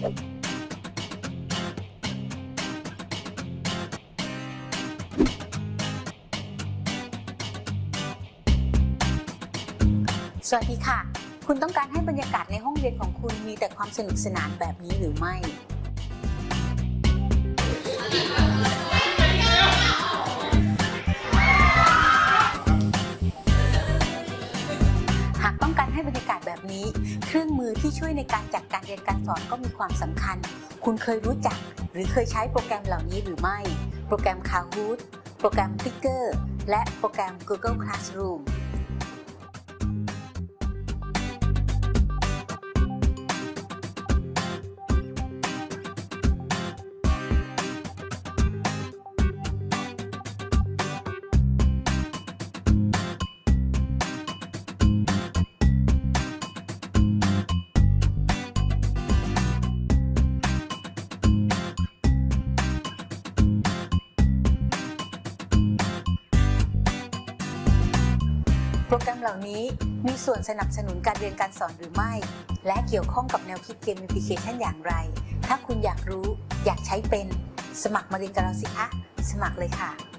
สวัสดีค่ะ คุณต้องการให้บรรยากาศในห้องเรียนของคุณมีแต่ความสนุกสนานแบบนี้หรือไม่ากาศแบบนี้ เครื่องมือที่ช่วยในการจัดการเรียนการสอนก็มีความสำคัญ คุณเคยรู้จัก หรือเคยใช้โปรแกรมเหล่านี้หรือไม่ โปรแกรม Kahoot โปรแกรม Clicker และโปรแกรม Google Classroom โปรแกรมเหล่านี้มีส่วนสนับสนุนการเรียนการสอนหรือไม่ และเกี่ยวข้องกับแนวคิดเกมแอปพลิเคชันอย่างไร ถ้าคุณอยากรู้อยากใช้เป็น สมัครมาเรียนกับเราสิคะ สมัครเลยค่ะ